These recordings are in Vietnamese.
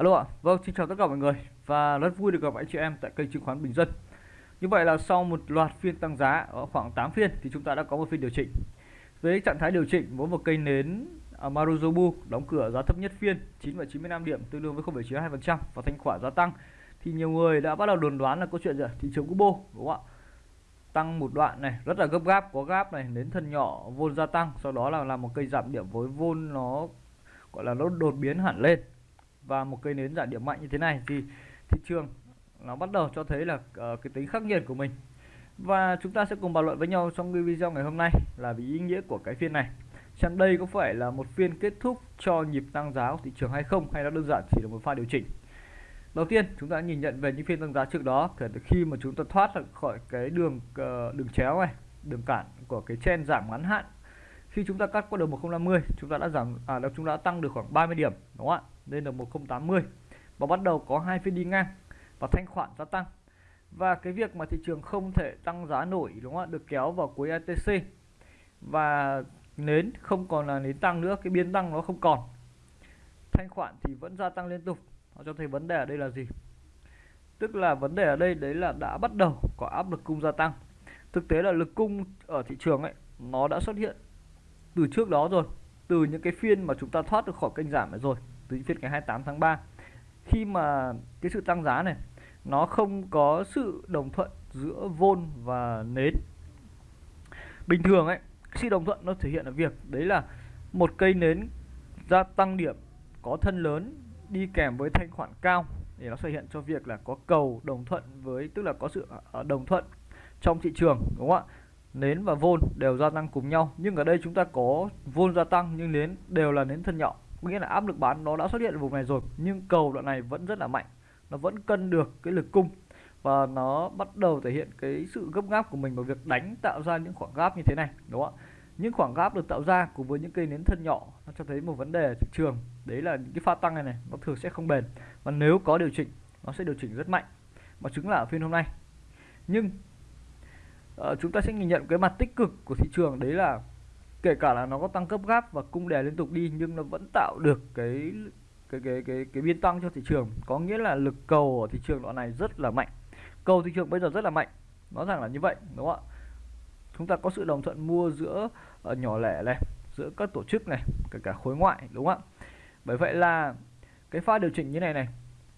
Alo ạ, vâng xin chào tất cả mọi người và rất vui được gặp anh chị em tại kênh chứng khoán Bình Dân. Như vậy là sau một loạt phiên tăng giá ở khoảng 8 phiên thì chúng ta đã có một phiên điều chỉnh. Với trạng thái điều chỉnh với một cây nến à, Maruzobu đóng cửa giá thấp nhất phiên 9,95 điểm tương đương với 0,92% và thanh khoản gia tăng thì nhiều người đã bắt đầu đồn đoán là câu chuyện gì thị trường Kubo đúng không ạ? Tăng một đoạn này rất là gấp gáp có gáp này đến thân nhỏ vôn gia tăng sau đó là làm một cây giảm điểm với vôn nó gọi là nó đột biến hẳn lên và một cây nến giảm điểm mạnh như thế này thì thị trường nó bắt đầu cho thấy là uh, cái tính khắc nghiệt của mình. Và chúng ta sẽ cùng bàn luận với nhau trong cái video ngày hôm nay là vì ý nghĩa của cái phiên này. Xem đây có phải là một phiên kết thúc cho nhịp tăng giá của thị trường hay không hay nó đơn giản chỉ là một pha điều chỉnh? Đầu tiên chúng ta nhìn nhận về những phiên tăng giá trước đó kể từ khi mà chúng ta thoát khỏi cái đường ờ, đường chéo này đường cản của cái chen giảm ngắn hạn. Khi chúng ta cắt qua đường 1050 chúng ta đã giảm à chúng ta đã tăng được khoảng 30 điểm đúng không ạ? Lên được 1080 và bắt đầu có hai phiên đi ngang và thanh khoản gia tăng. Và cái việc mà thị trường không thể tăng giá nổi, đúng không ạ, được kéo vào cuối ATC và nến không còn là nến tăng nữa, cái biến tăng nó không còn. Thanh khoản thì vẫn gia tăng liên tục. Nó cho thấy vấn đề ở đây là gì? Tức là vấn đề ở đây, đấy là đã bắt đầu có áp lực cung gia tăng. Thực tế là lực cung ở thị trường ấy, nó đã xuất hiện từ trước đó rồi, từ những cái phiên mà chúng ta thoát được khỏi kênh giảm này rồi từ phiên ngày 28 tháng 3 khi mà cái sự tăng giá này, nó không có sự đồng thuận giữa vôn và nến. Bình thường ấy sự đồng thuận nó thể hiện ở việc đấy là một cây nến gia tăng điểm, có thân lớn, đi kèm với thanh khoản cao để nó thể hiện cho việc là có cầu đồng thuận với, tức là có sự à, à, đồng thuận trong thị trường, đúng không ạ? Nến và vôn đều gia tăng cùng nhau, nhưng ở đây chúng ta có vôn gia tăng nhưng nến đều là nến thân nhỏ nghĩa là áp lực bán nó đã xuất hiện ở vùng này rồi nhưng cầu đoạn này vẫn rất là mạnh. Nó vẫn cân được cái lực cung và nó bắt đầu thể hiện cái sự gấp gáp của mình vào việc đánh tạo ra những khoảng gáp như thế này đúng không ạ? Những khoảng gáp được tạo ra cùng với những cây nến thân nhỏ nó cho thấy một vấn đề thị trường. Đấy là những cái pha tăng này này nó thường sẽ không bền. Và nếu có điều chỉnh nó sẽ điều chỉnh rất mạnh. Mà chứng là ở phiên hôm nay. Nhưng uh, chúng ta sẽ nhìn nhận cái mặt tích cực của thị trường. Đấy là kể cả là nó có tăng cấp gáp và cung đè liên tục đi nhưng nó vẫn tạo được cái cái cái cái cái biên tăng cho thị trường. Có nghĩa là lực cầu ở thị trường đoạn này rất là mạnh. Cầu thị trường bây giờ rất là mạnh. Nó rằng là như vậy đúng không ạ? Chúng ta có sự đồng thuận mua giữa uh, nhỏ lẻ này giữa các tổ chức này kể cả khối ngoại đúng không ạ? Bởi vậy là cái pha điều chỉnh như này này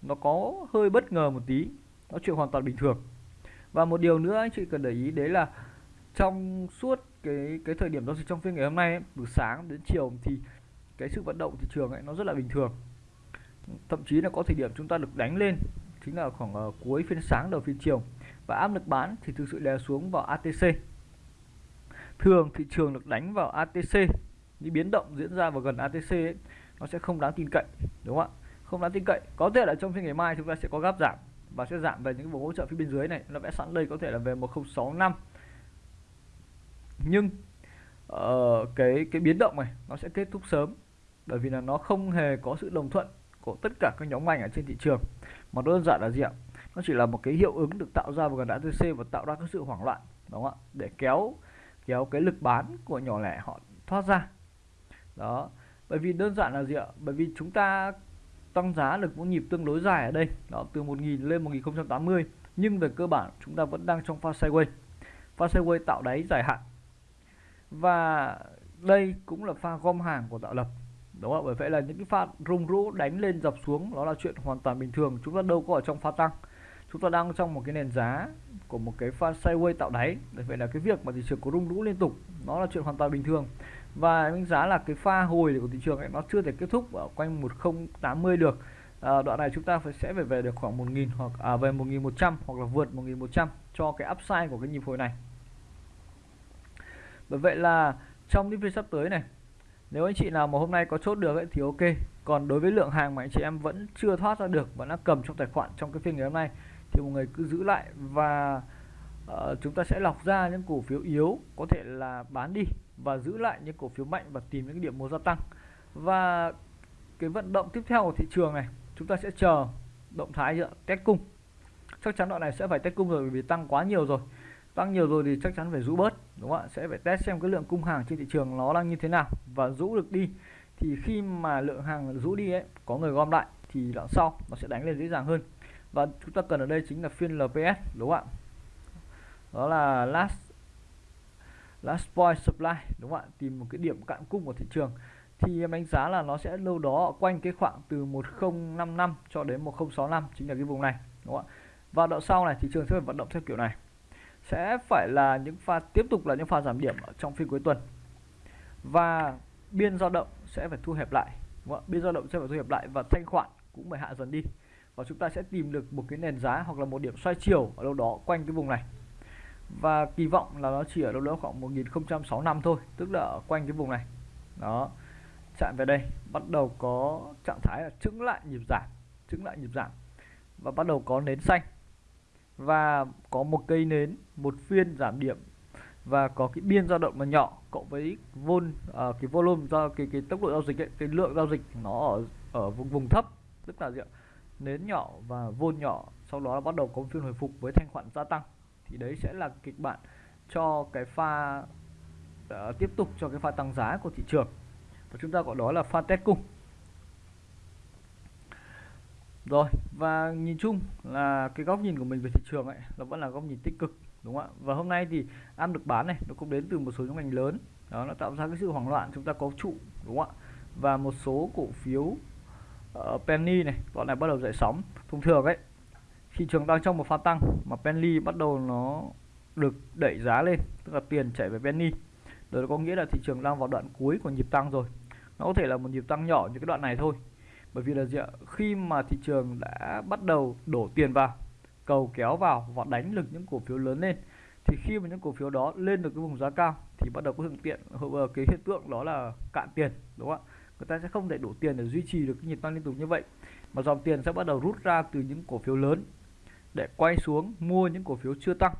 nó có hơi bất ngờ một tí. Nó chuyện hoàn toàn bình thường. Và một điều nữa anh chị cần để ý đấy là trong suốt cái cái thời điểm giao dịch trong phiên ngày hôm nay ấy, từ sáng đến chiều thì cái sự vận động thị trường ấy nó rất là bình thường. Thậm chí là có thời điểm chúng ta được đánh lên chính là khoảng uh, cuối phiên sáng đầu phiên chiều. Và áp lực bán thì thực sự đè xuống vào ATC thường thị trường được đánh vào ATC những biến động diễn ra vào gần ATC ấy, nó sẽ không đáng tin cậy đúng không ạ? Không đáng tin cậy. Có thể là trong phiên ngày mai chúng ta sẽ có gáp giảm và sẽ giảm về những vùng hỗ trợ phía bên dưới này. Nó vẽ sẵn đây có thể là về 1065 nhưng uh, cái cái biến động này nó sẽ kết thúc sớm. Bởi vì là nó không hề có sự đồng thuận của tất cả các nhóm ngành ở trên thị trường mà đơn giản là gì ạ? Nó chỉ là một cái hiệu ứng được tạo ra vào gần ATC và tạo ra cái sự hoảng loạn đúng không ạ? Để kéo kéo cái lực bán của nhỏ lẻ họ thoát ra. Đó. Bởi vì đơn giản là gì ạ? Bởi vì chúng ta tăng giá được một nhịp tương đối dài ở đây đó từ 1000 lên 1080 nhưng về cơ bản chúng ta vẫn đang trong pha sideways. Pha sideways tạo đáy dài hạn và đây cũng là pha gom hàng của tạo lập đúng không bởi vậy là những cái pha rung rũ đánh lên dập xuống đó là chuyện hoàn toàn bình thường. Chúng ta đâu có ở trong pha tăng. Chúng ta đang trong một cái nền giá của một cái pha sideways tạo đáy. Bởi vậy là cái việc mà thị trường có rung rũ liên tục nó là chuyện hoàn toàn bình thường. Và đánh giá là cái pha hồi của thị trường ấy nó chưa thể kết thúc ở quanh 1080 được. À, đoạn này chúng ta phải sẽ phải về được khoảng 1000 hoặc à, về 1100 hoặc là vượt 1100 cho cái upside của cái nhịp hồi này bởi vậy là trong những phiên sắp tới này nếu anh chị nào mà hôm nay có chốt được ấy, thì ok. Còn đối với lượng hàng mà anh chị em vẫn chưa thoát ra được vẫn đã cầm trong tài khoản trong cái phiên ngày hôm nay thì mọi người cứ giữ lại và uh, chúng ta sẽ lọc ra những cổ phiếu yếu có thể là bán đi và giữ lại những cổ phiếu mạnh và tìm những điểm mua gia tăng. Và cái vận động tiếp theo của thị trường này chúng ta sẽ chờ động thái test cung. Chắc chắn đoạn này sẽ phải test cung rồi vì tăng quá nhiều rồi tăng nhiều rồi thì chắc chắn phải rũ bớt, đúng không ạ? Sẽ phải test xem cái lượng cung hàng trên thị trường nó đang như thế nào. Và rũ được đi, thì khi mà lượng hàng rũ đi ấy, có người gom lại thì đoạn sau nó sẽ đánh lên dễ dàng hơn. Và chúng ta cần ở đây chính là phiên LPS đúng không ạ? Đó là last last point supply, đúng không ạ? Tìm một cái điểm cạn cung của thị trường. Thì em đánh giá là nó sẽ lâu đó quanh cái khoảng từ 1055 cho đến 1065 chính là cái vùng này, đúng không ạ? Và đoạn sau này thị trường sẽ phải vận động theo kiểu này sẽ phải là những pha, tiếp tục là những pha giảm điểm ở trong phiên cuối tuần. Và biên dao động sẽ phải thu hẹp lại, đúng không? biên dao động sẽ phải thu hẹp lại và thanh khoản cũng phải hạ dần đi. Và chúng ta sẽ tìm được một cái nền giá hoặc là một điểm xoay chiều ở đâu đó quanh cái vùng này. Và kỳ vọng là nó chỉ ở đâu đó khoảng 1065 thôi, tức là ở quanh cái vùng này. Đó, chạm về đây, bắt đầu có trạng thái là chứng lại nhịp giảm chứng lại nhịp giảm. Và bắt đầu có nến xanh và có một cây nến một phiên giảm điểm. Và có cái biên dao động là nhỏ cộng với vol à, cái volume do cái cái tốc độ giao dịch ấy, cái lượng giao dịch nó ở ở vùng vùng thấp tức là gì ạ nến nhỏ và vol nhỏ sau đó bắt đầu có phiên hồi phục với thanh khoản gia tăng. Thì đấy sẽ là kịch bản cho cái pha uh, tiếp tục cho cái pha tăng giá của thị trường. Và chúng ta gọi đó là pha test cung rồi và nhìn chung là cái góc nhìn của mình về thị trường ấy nó vẫn là góc nhìn tích cực đúng không ạ? Và hôm nay thì am được bán này nó cũng đến từ một số nhóm ngành lớn. Đó nó tạo ra cái sự hoảng loạn chúng ta có trụ đúng không ạ? Và một số cổ phiếu uh, penny này bọn này bắt đầu dậy sóng. Thông thường ấy thị trường đang trong một pha tăng mà penny bắt đầu nó được đẩy giá lên tức là tiền chảy về penny. Đó có nghĩa là thị trường đang vào đoạn cuối của nhịp tăng rồi. Nó có thể là một nhịp tăng nhỏ như cái đoạn này thôi bởi vì là gì ạ? Khi mà thị trường đã bắt đầu đổ tiền vào, cầu kéo vào và đánh lực những cổ phiếu lớn lên, thì khi mà những cổ phiếu đó lên được cái vùng giá cao thì bắt đầu có hiện tiện ờ, cái hiện tượng đó là cạn tiền, đúng không ạ? Người ta sẽ không thể đổ tiền để duy trì được cái nhịp tăng liên tục như vậy, mà dòng tiền sẽ bắt đầu rút ra từ những cổ phiếu lớn để quay xuống mua những cổ phiếu chưa tăng.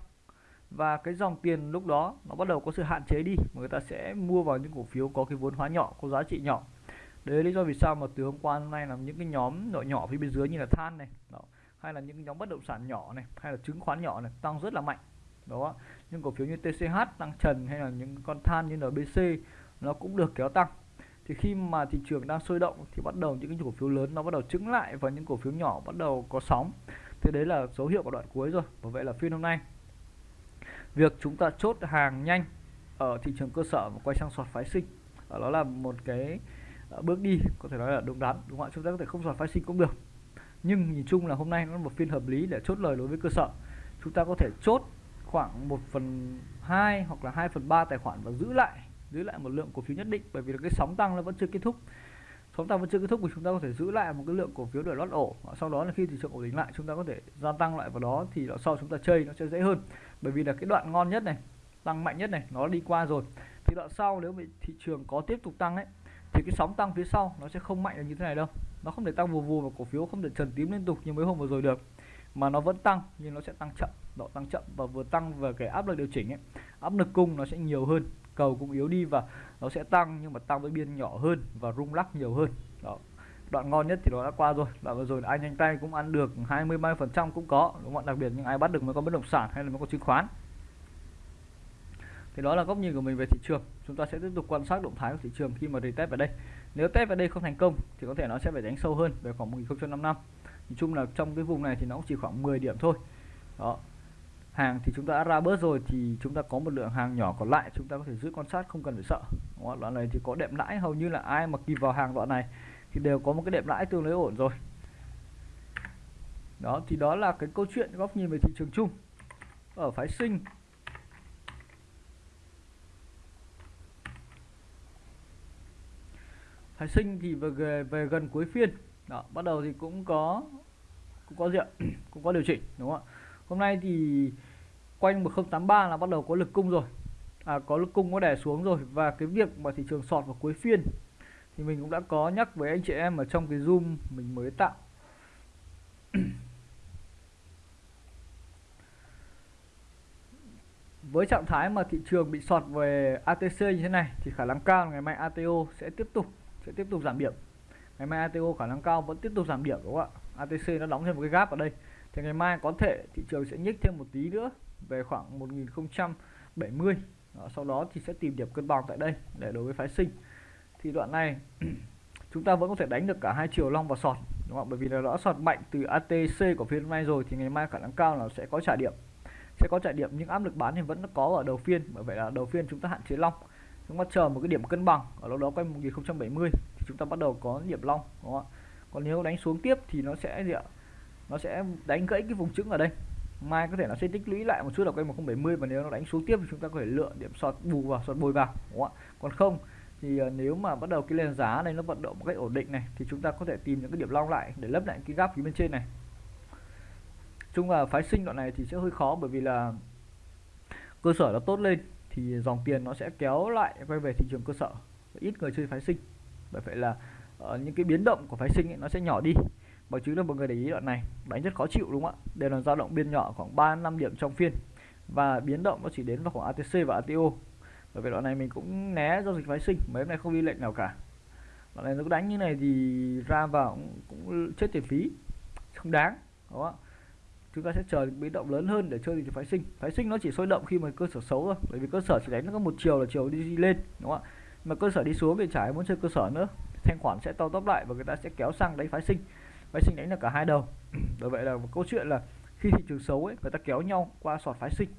Và cái dòng tiền lúc đó nó bắt đầu có sự hạn chế đi, mà người ta sẽ mua vào những cổ phiếu có cái vốn hóa nhỏ, có giá trị nhỏ đấy là lý do vì sao mà từ hôm qua hôm nay là những cái nhóm nội nhỏ phía bên dưới như là than này, đó, hay là những nhóm bất động sản nhỏ này, hay là chứng khoán nhỏ này tăng rất là mạnh, đó. Những cổ phiếu như TCH tăng trần hay là những con than như NBC nó cũng được kéo tăng. Thì khi mà thị trường đang sôi động thì bắt đầu những cái cổ phiếu lớn nó bắt đầu trứng lại và những cổ phiếu nhỏ bắt đầu có sóng. Thế đấy là dấu hiệu của đoạn cuối rồi và vậy là phiên hôm nay, việc chúng ta chốt hàng nhanh ở thị trường cơ sở và quay sang sọt phái sinh, đó là một cái Ờ, bước đi, có thể nói là đúng đắn, đúng không ạ? Chúng ta có thể không giọt phái sinh cũng được. Nhưng nhìn chung là hôm nay nó là một phiên hợp lý để chốt lời đối với cơ sở. Chúng ta có thể chốt khoảng 1 phần 2 hoặc là 2 phần 3 tài khoản và giữ lại giữ lại một lượng cổ phiếu nhất định, bởi vì là cái sóng tăng nó vẫn chưa kết thúc. Sóng tăng vẫn chưa kết thúc thì chúng ta có thể giữ lại một cái lượng cổ phiếu để lót ổ. Sau đó là khi thị trường ổn định lại, chúng ta có thể gia tăng lại vào đó thì sau chúng ta chơi nó sẽ dễ hơn. Bởi vì là cái đoạn ngon nhất này, tăng mạnh nhất này, nó đi qua rồi. Thì đoạn sau nếu bị thị trường có tiếp tục tăng ấy thì cái sóng tăng phía sau nó sẽ không mạnh được như thế này đâu. Nó không thể tăng vù vù và cổ phiếu không thể trần tím liên tục như mấy hôm vừa rồi được. Mà nó vẫn tăng, nhưng nó sẽ tăng chậm, độ tăng chậm và vừa tăng về cái áp lực điều chỉnh ấy. Áp lực cung nó sẽ nhiều hơn, cầu cũng yếu đi và nó sẽ tăng nhưng mà tăng với biên nhỏ hơn và rung lắc nhiều hơn. Đó. Đoạn ngon nhất thì nó đã qua rồi. Đoạn vừa rồi anh nhanh tay cũng ăn được 20 30 phần trăm cũng có, đúng không đặc biệt những ai bắt được mới có bất động sản hay là mới có chứng khoán thì đó là góc nhìn của mình về thị trường. Chúng ta sẽ tiếp tục quan sát động thái của thị trường khi mà retest vào đây. Nếu test vào đây không thành công thì có thể nó sẽ phải đánh sâu hơn về khoảng 1055 nói chung là trong cái vùng này thì nó cũng chỉ khoảng 10 điểm thôi. Đó. Hàng thì chúng ta đã ra bớt rồi thì chúng ta có một lượng hàng nhỏ còn lại chúng ta có thể giữ quan sát không cần phải sợ. Đó, đoạn này thì có đệm lãi hầu như là ai mà kịp vào hàng đoạn này thì đều có một cái đệm lãi tương đối ổn rồi. Đó thì đó là cái câu chuyện góc nhìn về thị trường chung. Ở phái sinh phái sinh thì về về gần cuối phiên. Đó bắt đầu thì cũng có cũng có diện cũng có điều chỉnh đúng không ạ? Hôm nay thì quanh 1083 là bắt đầu có lực cung rồi. À, có lực cung có đè xuống rồi. Và cái việc mà thị trường sọt vào cuối phiên thì mình cũng đã có nhắc với anh chị em ở trong cái zoom mình mới tạo. Với trạng thái mà thị trường bị sọt về ATC như thế này thì khả năng cao ngày mai ATO sẽ tiếp tục sẽ tiếp tục giảm điểm. Ngày mai ATO khả năng cao vẫn tiếp tục giảm điểm đúng không ạ? ATC nó đóng thêm một cái gap ở đây. Thì ngày mai có thể thị trường sẽ nhích thêm một tí nữa về khoảng 1070 đó, sau đó thì sẽ tìm điểm cân bằng tại đây để đối với phái sinh. Thì đoạn này chúng ta vẫn có thể đánh được cả hai chiều long và sọt đúng không bởi vì là đã sọt mạnh từ ATC của phiên hôm nay rồi thì ngày mai khả năng cao là sẽ có trả điểm. Sẽ có trả điểm nhưng áp lực bán thì vẫn có ở đầu phiên. Bởi vậy là đầu phiên chúng ta hạn chế long chúng ta chờ một cái điểm cân bằng ở đâu đó quanh 1070 thì chúng ta bắt đầu có điểm long, đúng không ạ? Còn nếu đánh xuống tiếp thì nó sẽ gì ạ? Nó sẽ đánh gãy cái vùng trứng ở đây. Mai có thể nó sẽ tích lũy lại một chút ở quanh 1070 và nếu nó đánh xuống tiếp thì chúng ta có thể lựa điểm sọt bù vào, sọt bồi vào, đúng không ạ? Còn không thì ờ, nếu mà bắt đầu cái lên giá này nó vận động một cách ổn định này thì chúng ta có thể tìm những cái điểm long lại để lấp lại cái gap phía bên trên này. Chung là phái sinh đoạn này thì sẽ hơi khó bởi vì là cơ sở nó tốt lên thì dòng tiền nó sẽ kéo lại quay về thị trường cơ sở. Ít người chơi phái sinh. Bởi vậy là uh, những cái biến động của phái sinh ấy, nó sẽ nhỏ đi. Mọi chứ là mọi người để ý đoạn này. Đánh rất khó chịu đúng không ạ? Đều là dao động biên nhỏ khoảng 3 năm điểm trong phiên. Và biến động nó chỉ đến vào khoảng ATC và ATO bởi vậy đoạn này mình cũng né giao dịch phái sinh. Mấy hôm nay không đi lệnh nào cả. Đoạn này nó đánh như này thì ra vào cũng, cũng chết tiền phí. Không đáng đúng không ạ? Chúng ta sẽ chờ biến động lớn hơn để chơi thị trường phái sinh. Phái sinh nó chỉ sôi động khi mà cơ sở xấu thôi bởi vì cơ sở chỉ đánh nó có một chiều là chiều đi, đi lên đúng không ạ? Mà cơ sở đi xuống thì chả muốn chơi cơ sở nữa. Thanh khoản sẽ to tóc lại và người ta sẽ kéo sang đánh phái sinh. Phái sinh đánh là cả hai đầu. Bởi vậy là một câu chuyện là khi thị trường xấu ấy người ta kéo nhau qua sọt phái sinh.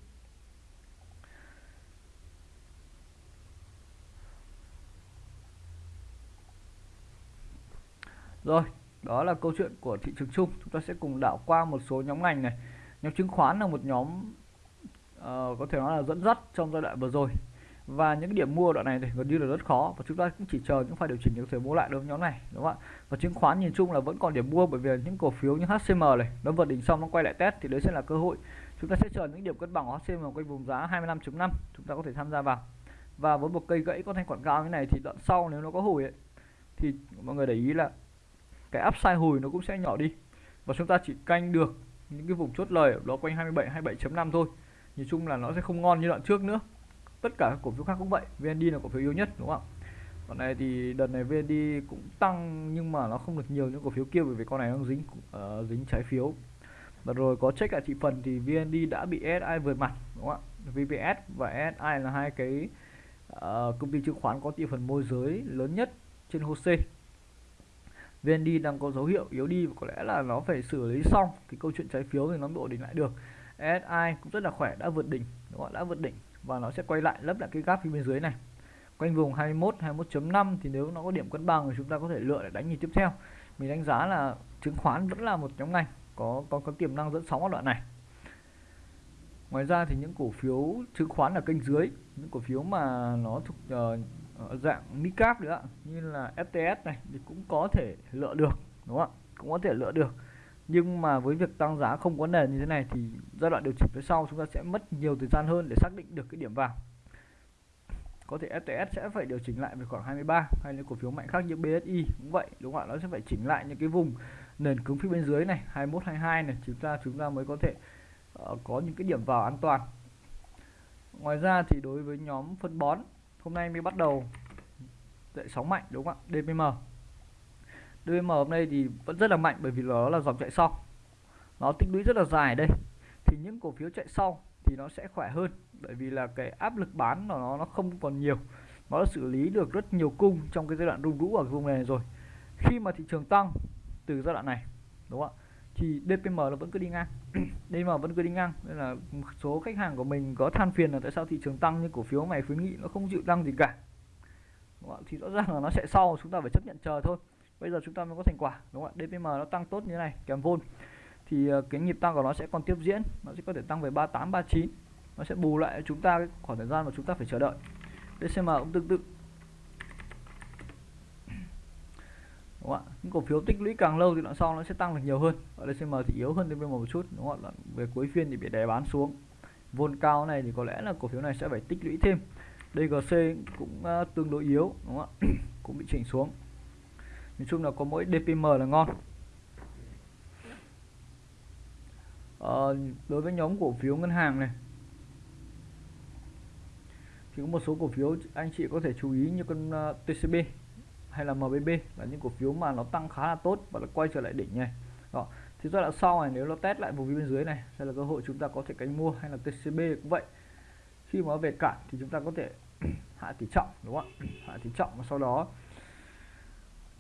Rồi đó là câu chuyện của thị trường chung. Chúng ta sẽ cùng đảo qua một số nhóm ngành này. Nhóm chứng khoán là một nhóm uh, có thể nói là dẫn dắt trong giai đoạn vừa rồi. Và những điểm mua đoạn này thì gần như là rất khó và chúng ta cũng chỉ chờ những pha điều chỉnh những có thể mua lại đối với nhóm này đúng không ạ? Và chứng khoán nhìn chung là vẫn còn điểm mua bởi vì những cổ phiếu như HCM này nó vượt đỉnh xong nó quay lại test thì đấy sẽ là cơ hội. Chúng ta sẽ chờ những điểm cân bằng của HCM quanh vùng giá 25.5 chúng ta có thể tham gia vào. Và với một cây gãy có thanh khoản cao như này thì đoạn sau nếu nó có hồi ấy, thì mọi người để ý là cái upside hồi nó cũng sẽ nhỏ đi. Và chúng ta chỉ canh được những cái vùng chốt lời ở đó quanh 27 27.5 thôi. Nhìn chung là nó sẽ không ngon như đoạn trước nữa. Tất cả các cổ phiếu khác cũng vậy VND là cổ phiếu yếu nhất đúng không ạ? Còn này thì đợt này VND cũng tăng nhưng mà nó không được nhiều những cổ phiếu kia bởi vì con này nó dính uh, dính trái phiếu. Và rồi có check lại thị phần thì VND đã bị SI vượt mặt đúng không ạ? VPS và SI là hai cái uh, công ty chứng khoán có thị phần môi giới lớn nhất trên HOSE VND đang có dấu hiệu yếu đi và có lẽ là nó phải xử lý xong. Cái câu chuyện trái phiếu thì nó mới ổn định lại được. SI cũng rất là khỏe đã vượt đỉnh đúng không? đã vượt đỉnh và nó sẽ quay lại lấp lại cái gap phía bên dưới này. Quanh vùng 21 21.5 thì nếu nó có điểm cân bằng thì chúng ta có thể lựa để đánh nhịp tiếp theo. Mình đánh giá là chứng khoán vẫn là một nhóm ngành có có có tiềm năng dẫn sóng ở đoạn này. Ngoài ra thì những cổ phiếu chứng khoán ở kênh dưới những cổ phiếu mà nó thuộc uh, Ờ, dạng micap nữa như là FTS này thì cũng có thể lựa được đúng không ạ? Cũng có thể lựa được. Nhưng mà với việc tăng giá không có nền như thế này thì giai đoạn điều chỉnh phía sau chúng ta sẽ mất nhiều thời gian hơn để xác định được cái điểm vào. Có thể FTS sẽ phải điều chỉnh lại về khoảng 23 hay là cổ phiếu mạnh khác như BSI cũng vậy đúng không ạ? Nó sẽ phải chỉnh lại những cái vùng nền cứng phía bên dưới này 21 22 này chúng ta chúng ta mới có thể uh, có những cái điểm vào an toàn. Ngoài ra thì đối với nhóm phân bón hôm nay mới bắt đầu. Dậy sóng mạnh, đúng không ạ? DPM DPM hôm nay thì vẫn rất là mạnh bởi vì nó là dòng chạy sau. Nó tích lũy rất là dài đây. Thì những cổ phiếu chạy sau thì nó sẽ khỏe hơn bởi vì là cái áp lực bán của nó nó không còn nhiều. Nó đã xử lý được rất nhiều cung trong cái giai đoạn rung rũ ở vùng này rồi. Khi mà thị trường tăng từ giai đoạn này, đúng không ạ? Thì DPM nó vẫn cứ đi ngang. đây mà vẫn cứ đi ngang, nên là một số khách hàng của mình có than phiền là tại sao thị trường tăng nhưng cổ phiếu mày khuyến nghị nó không chịu tăng gì cả. Thì rõ ràng là nó sẽ sau, chúng ta phải chấp nhận chờ thôi. Bây giờ chúng ta mới có thành quả, đúng không ạ? DPM nó tăng tốt như thế này, kèm vôn. Thì ờ, cái nhịp tăng của nó sẽ còn tiếp diễn, nó sẽ có thể tăng về 38 39 nó sẽ bù lại chúng ta khoảng thời gian mà chúng ta phải chờ đợi. DCM cũng tương tự đúng không ạ những cổ phiếu tích lũy càng lâu thì đoạn sau nó sẽ tăng được nhiều hơn. Ở đây DCM thì yếu hơn DPM một chút đúng không ạ? Về cuối phiên thì bị đè bán xuống. Vôn cao này thì có lẽ là cổ phiếu này sẽ phải tích lũy thêm. DGC cũng uh, tương đối yếu đúng không ạ? Cũng bị chỉnh xuống. Nói chung là có mỗi DPM là ngon. Ờ, đối với nhóm cổ phiếu ngân hàng này thì có một số cổ phiếu anh chị có thể chú ý như con à, uh, TCB hay là MBB là những cổ phiếu mà nó tăng khá là tốt và nó quay trở lại đỉnh này. Đó. Thì giai đoạn sau này nếu nó test lại vùng bên dưới này sẽ là cơ hội chúng ta có thể cánh mua hay là TCB cũng vậy. Khi mà về cạn thì chúng ta có thể hạ tỷ trọng đúng không ạ? Hạ tỷ trọng và sau đó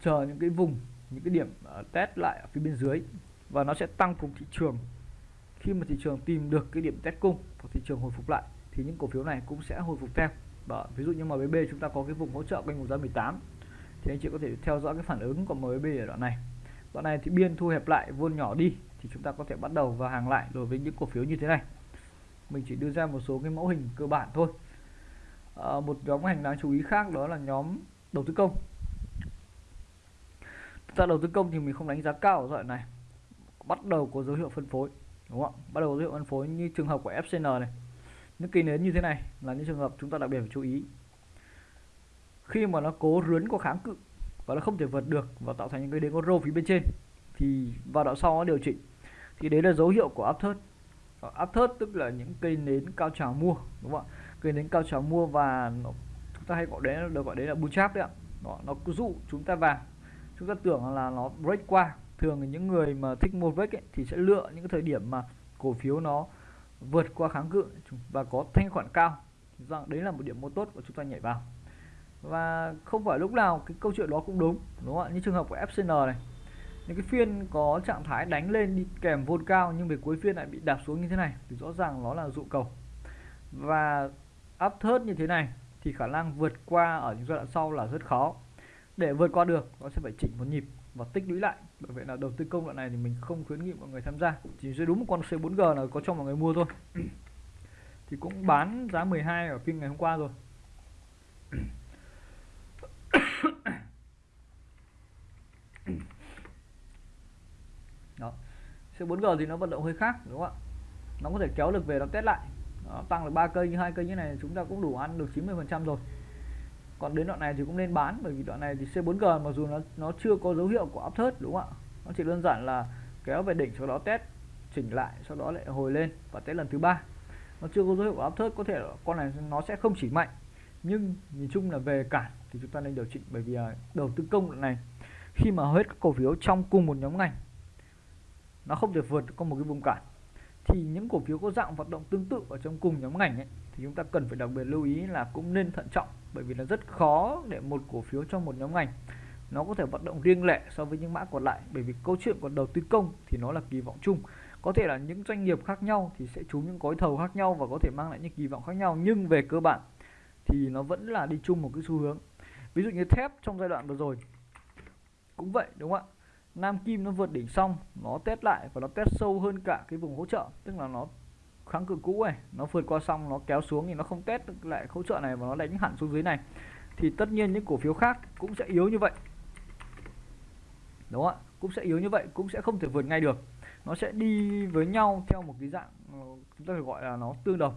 chờ những cái vùng những cái điểm uh, test lại ở phía bên dưới và nó sẽ tăng cùng thị trường. Khi mà thị trường tìm được cái điểm test cung và thị trường hồi phục lại thì những cổ phiếu này cũng sẽ hồi phục theo. Và ví dụ như MBB chúng ta có cái vùng hỗ trợ quanh vùng giá 18 thì anh chị có thể theo dõi cái phản ứng của MB ở đoạn này. Đoạn này thì biên thu hẹp lại vôn nhỏ đi thì chúng ta có thể bắt đầu vào hàng lại đối với những cổ phiếu như thế này. Mình chỉ đưa ra một số cái mẫu hình cơ bản thôi. À, một nhóm ngành đáng chú ý khác đó là nhóm đầu tư công. Ra đầu tư công thì mình không đánh giá cao ở đoạn này. Bắt đầu có dấu hiệu phân phối đúng không bắt đầu có dấu hiệu phân phối như trường hợp của FCN này. Những kỳ nến như thế này là những trường hợp chúng ta đặc biệt phải chú ý khi mà nó cố rướn có kháng cự và nó không thể vượt được và tạo thành những cái đế con rô phía bên trên thì vào đoạn sau nó điều chỉnh. Thì đấy là dấu hiệu của áp thớt áp ờ, thớt tức là những cây nến cao trào mua đúng không ạ? Cây nến cao trào mua và nó, chúng ta hay gọi đấy được gọi đấy là bull trap đấy ạ. Đó, nó cứ dụ chúng ta vào. Chúng ta tưởng là nó break qua. Thường những người mà thích mua break ấy, thì sẽ lựa những cái thời điểm mà cổ phiếu nó vượt qua kháng cự và có thanh khoản cao. Rằng đấy là một điểm mua tốt của chúng ta nhảy vào và không phải lúc nào cái câu chuyện đó cũng đúng đúng không ạ? Như trường hợp của FCN này. Những cái phiên có trạng thái đánh lên đi kèm vôn cao nhưng về cuối phiên lại bị đạp xuống như thế này thì rõ ràng nó là dụ cầu. Và áp thớt như thế này thì khả năng vượt qua ở những giai đoạn sau là rất khó. Để vượt qua được, nó sẽ phải chỉnh một nhịp và tích lũy lại. Bởi vậy là đầu tư công đoạn này thì mình không khuyến nghị mọi người tham gia. Chỉ duy đúng một con C4G là có cho mọi người mua thôi. Thì cũng bán giá 12 ở phiên ngày hôm qua rồi đó siêu 4G thì nó vận động hơi khác đúng không ạ? Nó có thể kéo được về nó test lại. Đó, tăng được ba cây như hai cây như này chúng ta cũng đủ ăn được 90 phần trăm rồi. Còn đến đoạn này thì cũng nên bán bởi vì đoạn này thì C4G mặc dù nó nó chưa có dấu hiệu của áp thớt đúng không ạ? Nó chỉ đơn giản là kéo về đỉnh sau đó test chỉnh lại sau đó lại hồi lên và test lần thứ ba. Nó chưa có dấu hiệu của áp thớt có thể con này nó sẽ không chỉ mạnh. Nhưng nhìn chung là về cản thì chúng ta nên điều chỉnh bởi vì à, đầu tư công đoạn này khi mà hết các cổ phiếu trong cùng một nhóm ngành nó không thể vượt qua một cái vùng cản thì những cổ phiếu có dạng hoạt động tương tự ở trong cùng nhóm ngành ấy, thì chúng ta cần phải đặc biệt lưu ý là cũng nên thận trọng bởi vì là rất khó để một cổ phiếu trong một nhóm ngành nó có thể hoạt động riêng lẻ so với những mã còn lại. Bởi vì câu chuyện của đầu tư công thì nó là kỳ vọng chung. Có thể là những doanh nghiệp khác nhau thì sẽ trúng những gói thầu khác nhau và có thể mang lại những kỳ vọng khác nhau. Nhưng về cơ bản thì nó vẫn là đi chung một cái xu hướng. Ví dụ như thép trong giai đoạn vừa rồi cũng vậy đúng không ạ? Nam Kim nó vượt đỉnh xong nó test lại và nó test sâu hơn cả cái vùng hỗ trợ. Tức là nó kháng cự cũ này nó vượt qua xong nó kéo xuống thì nó không test được lại hỗ trợ này và nó đánh hẳn xuống dưới này. Thì tất nhiên những cổ phiếu khác cũng sẽ yếu như vậy. Đúng không ạ? Cũng sẽ yếu như vậy cũng sẽ không thể vượt ngay được. Nó sẽ đi với nhau theo một cái dạng ờ, chúng ta phải gọi là nó tương đồng.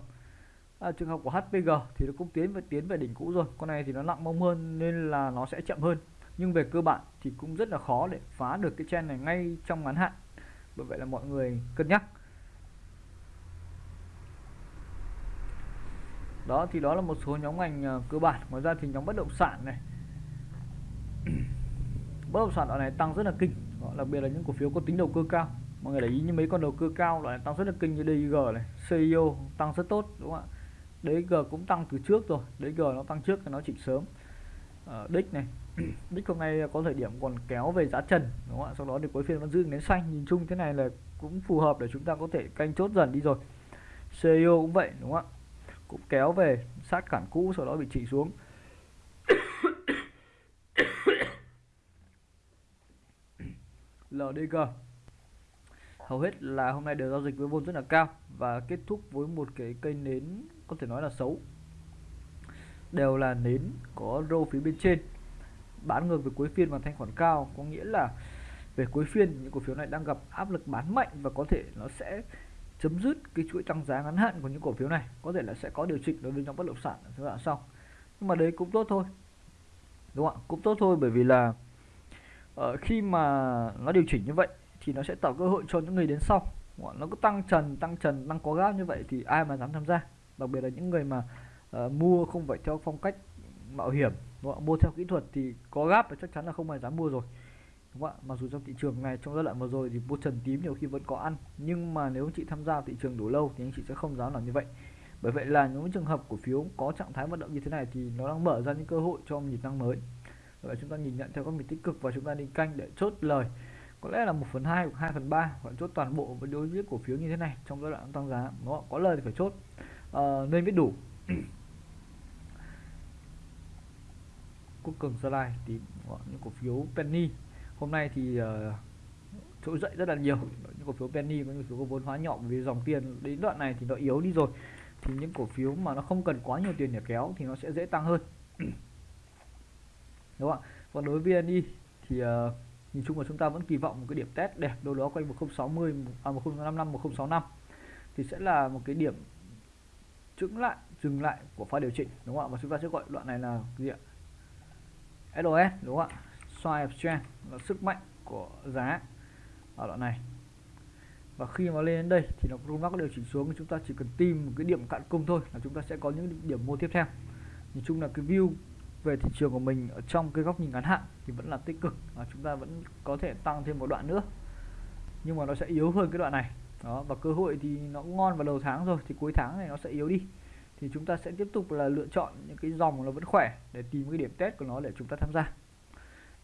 À, trường hợp của HPG thì nó cũng tiến về tiến về đỉnh cũ rồi. Con này thì nó nặng mông hơn nên là nó sẽ chậm hơn nhưng về cơ bản thì cũng rất là khó để phá được cái trend này ngay trong ngắn hạn. Bởi vậy là mọi người cân nhắc. Đó, thì đó là một số nhóm ngành à, cơ bản. Ngoài ra thì nhóm bất động sản này. Bất động sản đoạn này tăng rất là kinh. Đặc biệt là những cổ phiếu có tính đầu cơ cao. Mọi người để ý như mấy con đầu cơ cao, loại này tăng rất là kinh như DG này CEO tăng rất tốt, đúng không ạ? DG cũng tăng từ trước rồi. DG nó tăng trước thì nó chỉnh sớm. Ờ, đích này. Đích hôm nay có thời điểm còn kéo về giá trần, đúng không ạ? Sau đó thì cuối phiên vẫn giữ nến xanh, nhìn chung thế này là cũng phù hợp để chúng ta có thể canh chốt dần đi rồi. CEO cũng vậy, đúng không ạ? Cũng kéo về, sát cản cũ, sau đó bị chỉ xuống. LDG hầu hết là hôm nay đều giao dịch với vốn rất là cao và kết thúc với một cái cây nến có thể nói là xấu đều là nến có rô phía bên trên. Bán ngược về cuối phiên và thanh khoản cao có nghĩa là về cuối phiên những cổ phiếu này đang gặp áp lực bán mạnh và có thể nó sẽ chấm dứt cái chuỗi tăng giá ngắn hạn của những cổ phiếu này. Có thể là sẽ có điều chỉnh đối với nhóm bất động sản ở giai đoạn sau nhưng mà đấy cũng tốt thôi đúng không ạ? Cũng tốt thôi bởi vì là uh, khi mà nó điều chỉnh như vậy thì nó sẽ tạo cơ hội cho những người đến sau. Nó cứ tăng trần tăng trần tăng có gáp như vậy thì ai mà dám tham gia? Đặc biệt là những người mà uh, mua không phải theo phong cách mạo hiểm đúng không? mua theo kỹ thuật thì có gáp thì chắc chắn là không ai dám mua rồi đúng không ạ? Mặc dù trong thị trường này trong giai đoạn vừa rồi thì mua trần tím nhiều khi vẫn có ăn nhưng mà nếu anh chị tham gia thị trường đủ lâu thì anh chị sẽ không dám làm như vậy. Bởi vậy là những trường hợp cổ phiếu có trạng thái vận động như thế này thì nó đang mở ra những cơ hội cho nhịp tăng mới. Vậy chúng ta nhìn nhận theo các mình tích cực và chúng ta đi canh để chốt lời. Có lẽ là 1 phần 2 hoặc 2 phần 3 hoặc chốt toàn bộ với đối với cổ phiếu như thế này trong giai đoạn tăng giá nó có lời thì phải chốt. À, nên biết đủ. Quốc cường gia lai thì ờ, những cổ phiếu penny. Hôm nay thì uh, trỗi dậy rất là nhiều. Những cổ phiếu penny có những cổ phiếu có vốn hóa nhỏ vì dòng tiền đến đoạn này thì nó yếu đi rồi. Thì những cổ phiếu mà nó không cần quá nhiều tiền để kéo thì nó sẽ dễ tăng hơn. Đúng không ạ? Còn đối với VNI thì uh, nhìn chung là chúng ta vẫn kỳ vọng một cái điểm test đẹp đâu đó quanh 1060 à 1055 1065 thì sẽ là một cái điểm chứng lại dừng lại của pha điều chỉnh. Đúng không ạ? Và chúng ta sẽ gọi đoạn này là gì ạ? SOS đúng không ạ? Xoay trend là sức mạnh của giá ở đoạn này. Và khi mà lên đến đây thì nó cũng có điều chỉnh xuống chúng ta chỉ cần tìm một cái điểm cạn cung thôi là chúng ta sẽ có những điểm mua tiếp theo. Nhìn chung là cái view về thị trường của mình ở trong cái góc nhìn ngắn hạn thì vẫn là tích cực và chúng ta vẫn có thể tăng thêm một đoạn nữa. Nhưng mà nó sẽ yếu hơn cái đoạn này. Đó, và cơ hội thì nó ngon vào đầu tháng rồi, thì cuối tháng này nó sẽ yếu đi thì chúng ta sẽ tiếp tục là lựa chọn những cái dòng nó vẫn khỏe để tìm cái điểm test của nó để chúng ta tham gia.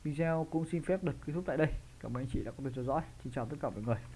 Video cũng xin phép được kết thúc tại đây. Cảm ơn anh chị đã quan tâm theo dõi. Xin chào tất cả mọi người.